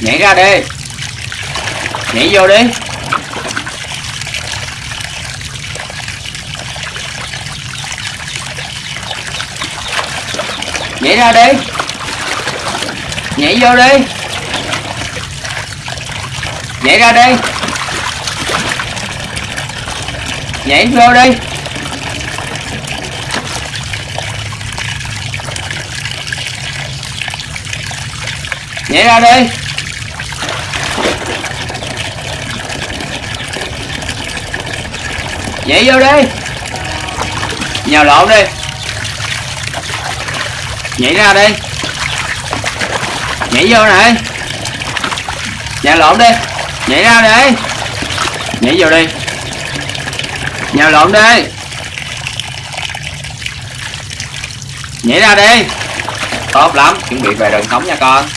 nhảy ra đi. Nhảy vô đi. Nhảy ra đi. Nhảy vô đi. Nhảy ra đi. Nhảy vô đi. Nhảy ra đi. Nhảy vô đi. Nhào lộn đi. Nhảy ra đi. Nhảy vô này. Nhào lộn đi. Nhảy ra đi. Nhảy vô đi. Nhào lộn đi. Nhảy ra đi. Tốt lắm. Chuẩn bị về đường sống nha con.